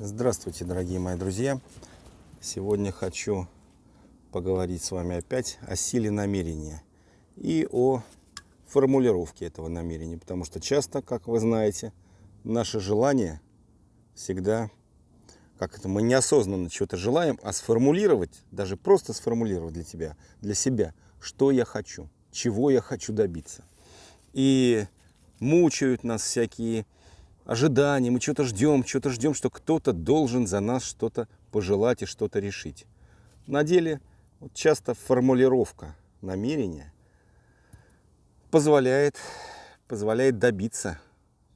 Здравствуйте, дорогие мои друзья! Сегодня хочу поговорить с вами опять о силе намерения и о формулировке этого намерения, потому что часто, как вы знаете, наше желание всегда, как это, мы неосознанно чего-то желаем, а сформулировать, даже просто сформулировать для тебя, для себя, что я хочу, чего я хочу добиться. И мучают нас всякие ожидания, мы что-то ждем, что-то ждем, что кто-то должен за нас что-то пожелать и что-то решить. На деле вот часто формулировка намерения позволяет, позволяет добиться,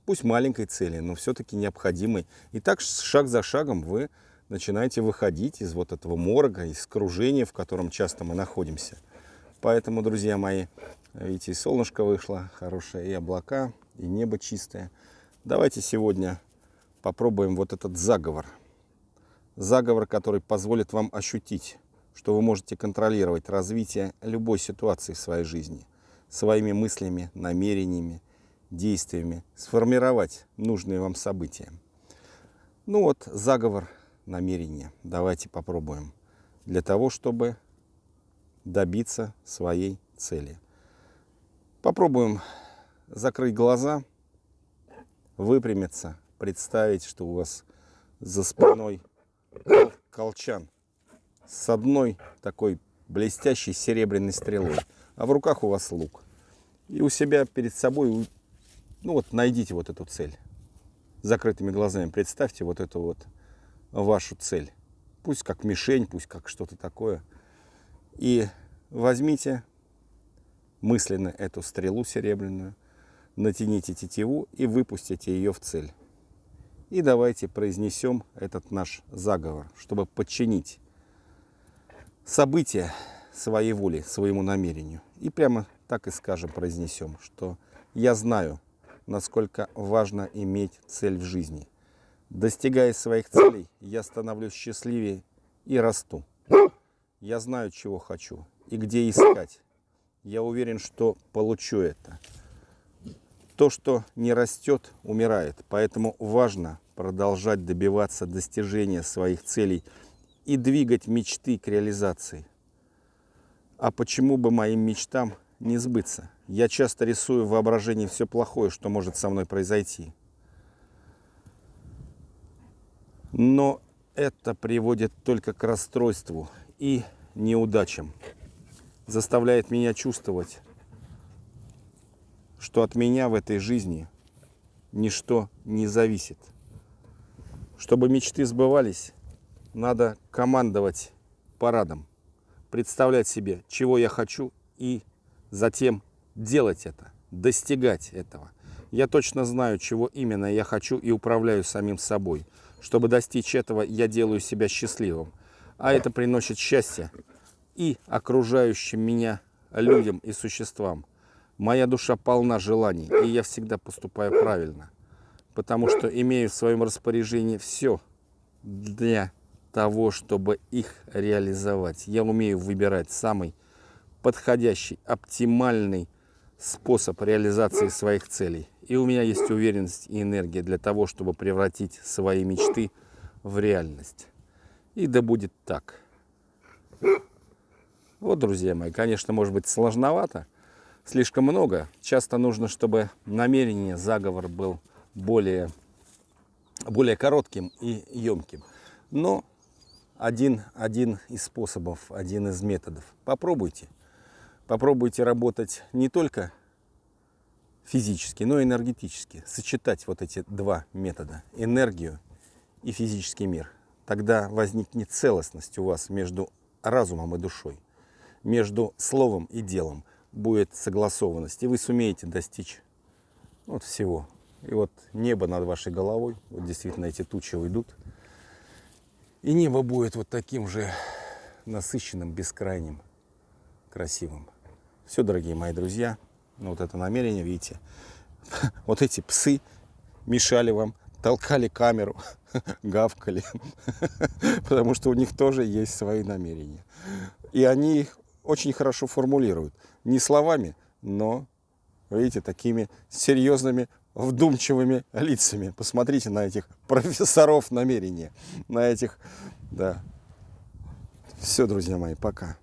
пусть маленькой цели, но все-таки необходимой. И так шаг за шагом вы начинаете выходить из вот этого морга, из кружения, в котором часто мы находимся. Поэтому, друзья мои, видите, и солнышко вышло хорошее, и облака, и небо чистое – Давайте сегодня попробуем вот этот заговор. Заговор, который позволит вам ощутить, что вы можете контролировать развитие любой ситуации в своей жизни, своими мыслями, намерениями, действиями, сформировать нужные вам события. Ну вот, заговор намерения. Давайте попробуем. Для того, чтобы добиться своей цели. Попробуем закрыть глаза выпрямиться, представить, что у вас за спиной колчан с одной такой блестящей серебряной стрелой, а в руках у вас лук. И у себя перед собой, ну вот найдите вот эту цель. Закрытыми глазами представьте вот эту вот вашу цель. Пусть как мишень, пусть как что-то такое. И возьмите мысленно эту стрелу серебряную, натяните тетиву и выпустите ее в цель. И давайте произнесем этот наш заговор, чтобы подчинить события своей воли, своему намерению. И прямо так и скажем, произнесем, что я знаю, насколько важно иметь цель в жизни. Достигая своих целей, я становлюсь счастливее и расту. Я знаю, чего хочу и где искать. Я уверен, что получу это. То, что не растет, умирает. Поэтому важно продолжать добиваться достижения своих целей и двигать мечты к реализации. А почему бы моим мечтам не сбыться? Я часто рисую в воображении все плохое, что может со мной произойти. Но это приводит только к расстройству и неудачам. Заставляет меня чувствовать, что от меня в этой жизни ничто не зависит. Чтобы мечты сбывались, надо командовать парадом, представлять себе, чего я хочу, и затем делать это, достигать этого. Я точно знаю, чего именно я хочу и управляю самим собой. Чтобы достичь этого, я делаю себя счастливым. А это приносит счастье и окружающим меня людям и существам. Моя душа полна желаний, и я всегда поступаю правильно, потому что имею в своем распоряжении все для того, чтобы их реализовать. Я умею выбирать самый подходящий, оптимальный способ реализации своих целей. И у меня есть уверенность и энергия для того, чтобы превратить свои мечты в реальность. И да будет так. Вот, друзья мои, конечно, может быть сложновато, слишком много. Часто нужно, чтобы намерение, заговор был более, более коротким и емким. Но один, один из способов, один из методов. Попробуйте. Попробуйте работать не только физически, но и энергетически. Сочетать вот эти два метода. Энергию и физический мир. Тогда возникнет целостность у вас между разумом и душой, между словом и делом будет согласованность, и вы сумеете достичь вот всего. И вот небо над вашей головой, вот действительно эти тучи уйдут, и небо будет вот таким же насыщенным, бескрайним, красивым. Все, дорогие мои друзья, ну вот это намерение, видите, вот эти псы мешали вам, толкали камеру, гавкали, потому что у них тоже есть свои намерения. И они их очень хорошо формулируют. Не словами, но, видите, такими серьезными вдумчивыми лицами. Посмотрите на этих профессоров намерения, на этих, да. Все, друзья мои, пока.